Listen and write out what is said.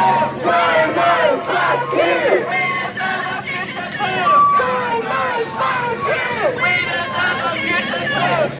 Let's!